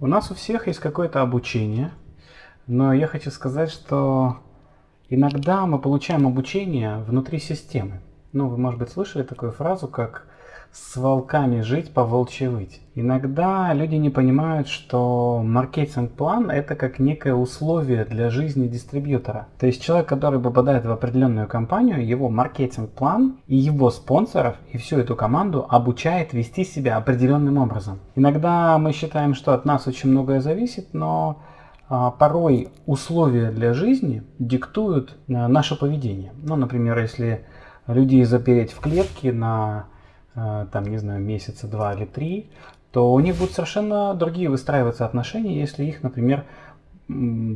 У нас у всех есть какое-то обучение, но я хочу сказать, что иногда мы получаем обучение внутри системы. Ну, вы, может быть, слышали такую фразу, как с волками жить, по волчьи выть. Иногда люди не понимают, что маркетинг-план это как некое условие для жизни дистрибьютора. То есть человек, который попадает в определенную компанию, его маркетинг-план и его спонсоров и всю эту команду обучает вести себя определенным образом. Иногда мы считаем, что от нас очень многое зависит, но а, порой условия для жизни диктуют а, наше поведение. Ну, например, если людей запереть в клетке на там, не знаю, месяца два или три, то у них будут совершенно другие выстраиваться отношения, если их, например,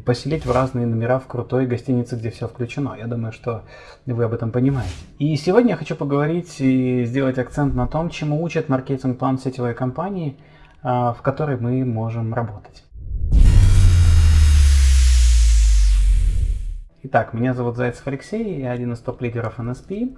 поселить в разные номера в крутой гостинице, где все включено. Я думаю, что вы об этом понимаете. И сегодня я хочу поговорить и сделать акцент на том, чему учат маркетинг-план сетевой компании, э, в которой мы можем работать. Итак, меня зовут Зайцев Алексей, я один из топ-лидеров NSP.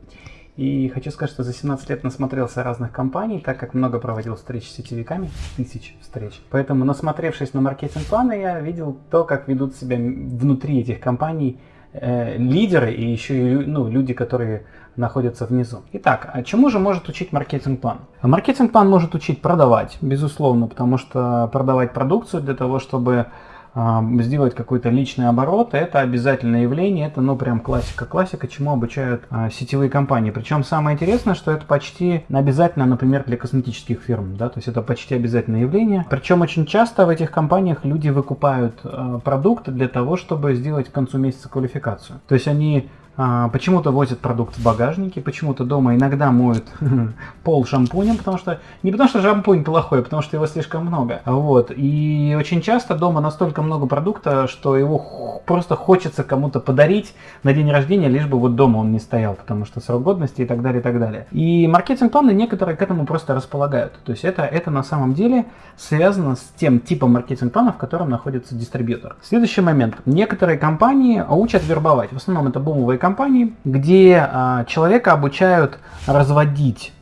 И хочу сказать, что за 17 лет насмотрелся разных компаний, так как много проводил встреч с сетевиками, тысяч встреч. Поэтому, насмотревшись на маркетинг-планы, я видел то, как ведут себя внутри этих компаний э, лидеры и еще и ну, люди, которые находятся внизу. Итак, а чему же может учить маркетинг-план? Маркетинг-план может учить продавать, безусловно, потому что продавать продукцию для того, чтобы сделать какой-то личный оборот, это обязательное явление, это ну прям классика, классика, чему обучают а, сетевые компании. Причем самое интересное, что это почти обязательно, например, для косметических фирм, да, то есть это почти обязательное явление. Причем очень часто в этих компаниях люди выкупают а, продукты для того, чтобы сделать к концу месяца квалификацию. То есть они почему-то возят продукт в багажнике, почему-то дома иногда моют пол шампунем, потому что не потому что шампунь плохой, а потому что его слишком много. Вот. И очень часто дома настолько много продукта, что его просто хочется кому-то подарить на день рождения, лишь бы вот дома он не стоял, потому что срок годности и так далее, и так далее. И маркетинг-планы некоторые к этому просто располагают. То есть это, это на самом деле связано с тем типом маркетинг-плана, в котором находится дистрибьютор. Следующий момент. Некоторые компании учат вербовать. В основном это бумовые компании, где а, человека обучают разводить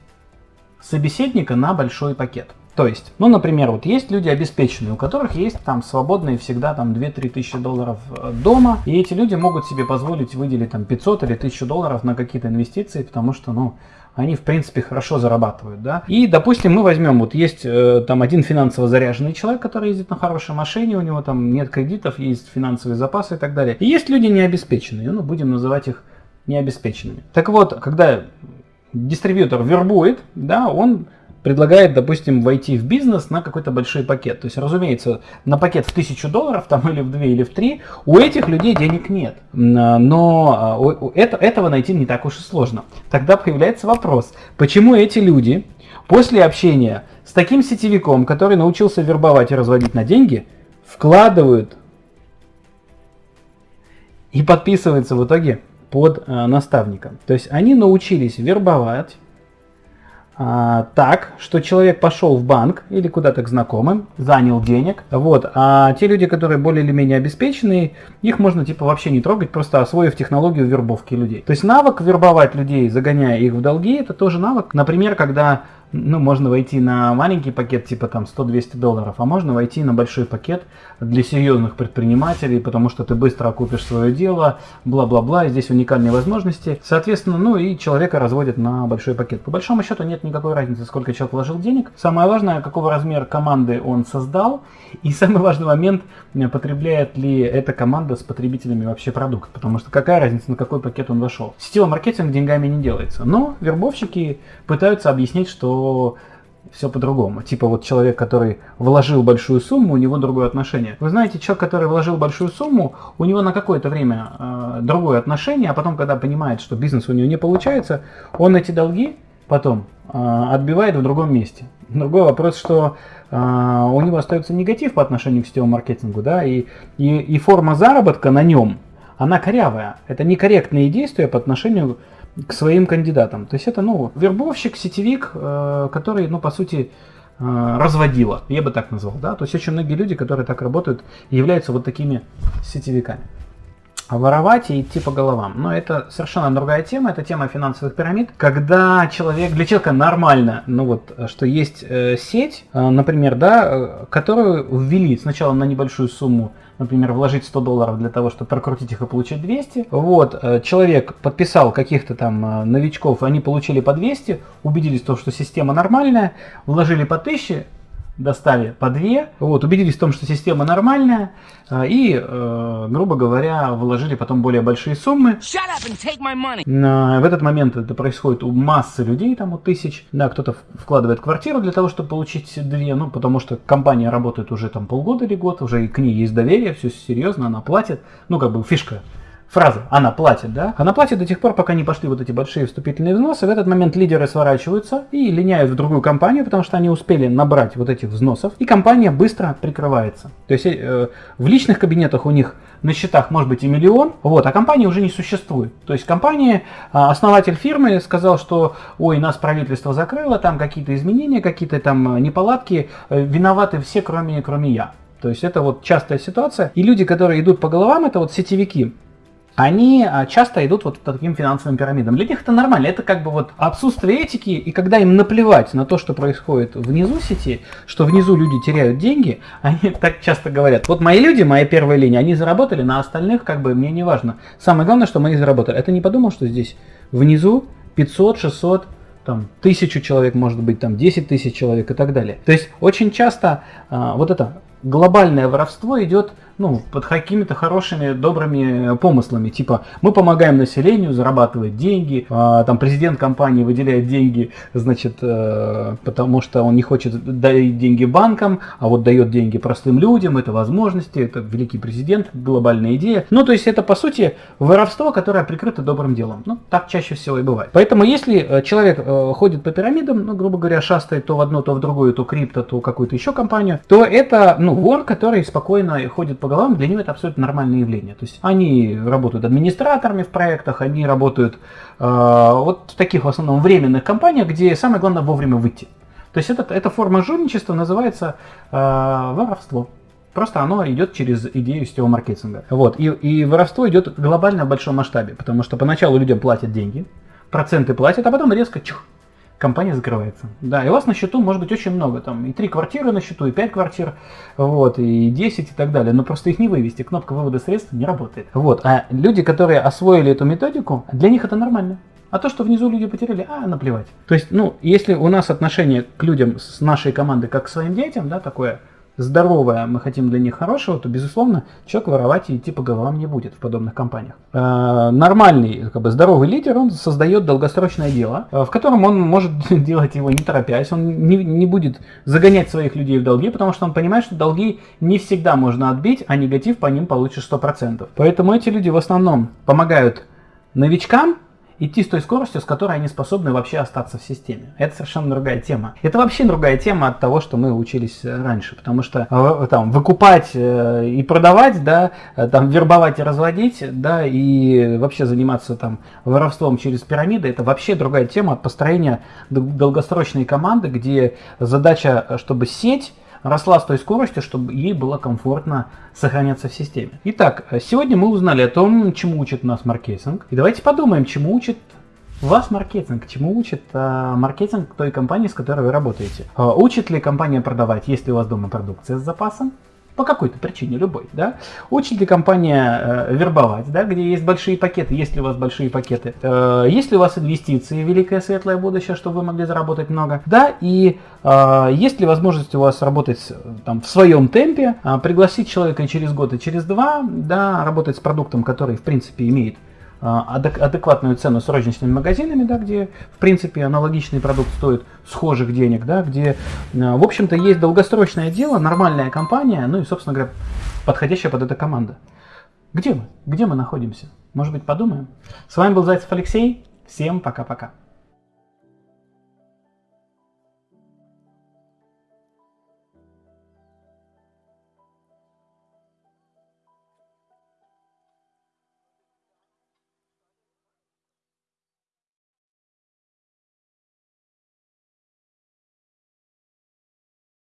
собеседника на большой пакет. То есть, ну, например, вот есть люди обеспеченные, у которых есть там свободные всегда там 2-3 тысячи долларов э, дома, и эти люди могут себе позволить выделить там 500 или 1000 долларов на какие-то инвестиции, потому что, ну, они в принципе хорошо зарабатывают, да. И, допустим, мы возьмем, вот есть э, там один финансово заряженный человек, который ездит на хорошей машине, у него там нет кредитов, есть финансовые запасы и так далее. И есть люди необеспеченные, ну, будем называть их необеспеченными. Так вот, когда дистрибьютор вербует, да, он предлагает, допустим, войти в бизнес на какой-то большой пакет. То есть, разумеется, на пакет в тысячу долларов, там или в две, или в три, у этих людей денег нет. Но а, это, этого найти не так уж и сложно. Тогда появляется вопрос, почему эти люди после общения с таким сетевиком, который научился вербовать и разводить на деньги, вкладывают и подписываются в итоге под э, наставником. То есть они научились вербовать, а, так, что человек пошел в банк или куда-то к знакомым, занял денег, вот, а те люди, которые более или менее обеспеченные, их можно типа вообще не трогать, просто освоив технологию вербовки людей. То есть навык вербовать людей, загоняя их в долги, это тоже навык. Например, когда ну, можно войти на маленький пакет, типа там 100-200 долларов, а можно войти на большой пакет для серьезных предпринимателей, потому что ты быстро окупишь свое дело, бла-бла-бла, здесь уникальные возможности. Соответственно, ну и человека разводят на большой пакет. По большому счету нет никакой разницы, сколько человек вложил денег. Самое важное, какого размера команды он создал, и самый важный момент, потребляет ли эта команда с потребителями вообще продукт, потому что какая разница, на какой пакет он вошел. Сетевой маркетинг деньгами не делается, но вербовщики пытаются объяснить, что все по-другому. Типа вот человек, который вложил большую сумму, у него другое отношение. Вы знаете, человек, который вложил большую сумму, у него на какое-то время э, другое отношение, а потом, когда понимает, что бизнес у него не получается, он эти долги потом э, отбивает в другом месте. Другой вопрос, что э, у него остается негатив по отношению к сетевому маркетингу, да, и, и, и форма заработка на нем, она корявая. Это некорректные действия по отношению к своим кандидатам. То есть это, ну, вербовщик, сетевик, э, который, ну, по сути, э, разводила, я бы так назвал, да, то есть очень многие люди, которые так работают, являются вот такими сетевиками. Воровать и идти по головам. Но это совершенно другая тема, это тема финансовых пирамид. Когда человек, для человека нормально, ну вот, что есть э, сеть, э, например, да, э, которую ввели сначала на небольшую сумму например, вложить 100 долларов для того, чтобы прокрутить их и получить 200. Вот, э, человек подписал каких-то там э, новичков, они получили по 200, убедились в том, что система нормальная, вложили по 1000, достали по две, вот, убедились в том, что система нормальная, а, и, э, грубо говоря, вложили потом более большие суммы. В этот момент это происходит у массы людей, там у тысяч. Да, кто-то вкладывает квартиру для того, чтобы получить две, ну, потому что компания работает уже там полгода или год, уже и к ней есть доверие, все серьезно, она платит. Ну, как бы фишка фраза «она платит», да? Она платит до тех пор, пока не пошли вот эти большие вступительные взносы. В этот момент лидеры сворачиваются и линяют в другую компанию, потому что они успели набрать вот этих взносов, и компания быстро прикрывается. То есть э, в личных кабинетах у них на счетах может быть и миллион, вот, а компании уже не существует. То есть компания, а, основатель фирмы сказал, что ой, нас правительство закрыло, там какие-то изменения, какие-то там неполадки, э, виноваты все, кроме, кроме я. То есть это вот частая ситуация. И люди, которые идут по головам, это вот сетевики они а, часто идут вот по таким финансовым пирамидам. Для них это нормально, это как бы вот отсутствие этики, и когда им наплевать на то, что происходит внизу сети, что внизу люди теряют деньги, они так часто говорят, вот мои люди, моя первая линия, они заработали, на остальных как бы мне не важно. Самое главное, что мы заработали. Это не подумал, что здесь внизу 500, 600, там, тысячу человек, может быть, там, 10 тысяч человек и так далее. То есть очень часто а, вот это глобальное воровство идет ну, под какими-то хорошими, добрыми помыслами. Типа, мы помогаем населению зарабатывать деньги, а, там президент компании выделяет деньги, значит, э, потому что он не хочет дать деньги банкам, а вот дает деньги простым людям, это возможности, это великий президент, глобальная идея. Ну, то есть это, по сути, воровство, которое прикрыто добрым делом. Ну, так чаще всего и бывает. Поэтому, если э, человек э, ходит по пирамидам, ну, грубо говоря, шастает то в одно, то в другую, то крипто, то какую-то еще компанию, то это, ну, вор, который спокойно ходит по головам, для них это абсолютно нормальное явление. То есть они работают администраторами в проектах, они работают э, вот в таких в основном временных компаниях, где самое главное вовремя выйти. То есть это, эта форма жульничества называется э, воровство. Просто оно идет через идею сетевого маркетинга. Вот. И, и воровство идет глобально в большом масштабе, потому что поначалу людям платят деньги, проценты платят, а потом резко чух, компания закрывается. Да, и у вас на счету может быть очень много, там и три квартиры на счету, и пять квартир, вот, и 10 и так далее, но просто их не вывести, кнопка вывода средств не работает. Вот, а люди, которые освоили эту методику, для них это нормально. А то, что внизу люди потеряли, а, наплевать. То есть, ну, если у нас отношение к людям с нашей команды как к своим детям, да, такое, здоровое, мы хотим для них хорошего, то, безусловно, человек воровать и идти по головам не будет в подобных компаниях. Э, нормальный, как бы здоровый лидер, он создает долгосрочное дело, э, в котором он может делать его не торопясь, он не, не будет загонять своих людей в долги, потому что он понимает, что долги не всегда можно отбить, а негатив по ним получишь 100%. Поэтому эти люди в основном помогают новичкам, идти с той скоростью, с которой они способны вообще остаться в системе. Это совершенно другая тема. Это вообще другая тема от того, что мы учились э, раньше, потому что э, там выкупать э, и продавать, да, там вербовать и разводить, да, и вообще заниматься там воровством через пирамиды, это вообще другая тема от построения долгосрочной команды, где задача, чтобы сеть росла с той скоростью, чтобы ей было комфортно сохраняться в системе. Итак, сегодня мы узнали о том, чему учит нас маркетинг. И давайте подумаем, чему учит вас маркетинг, чему учит а, маркетинг той компании, с которой вы работаете. А, учит ли компания продавать, если у вас дома продукция с запасом? По какой-то причине, любой, да, учит ли компания э, вербовать, да, где есть большие пакеты, есть ли у вас большие пакеты, э, есть ли у вас инвестиции, великое светлое будущее, чтобы вы могли заработать много, да, и э, есть ли возможность у вас работать там в своем темпе, э, пригласить человека через год и через два, да, работать с продуктом, который в принципе имеет адекватную цену с розничными магазинами, да, где, в принципе, аналогичный продукт стоит схожих денег, да, где, а, в общем-то, есть долгосрочное дело, нормальная компания, ну и, собственно говоря, подходящая под это команда. Где мы? Где мы находимся? Может быть, подумаем? С вами был Зайцев Алексей. Всем пока-пока.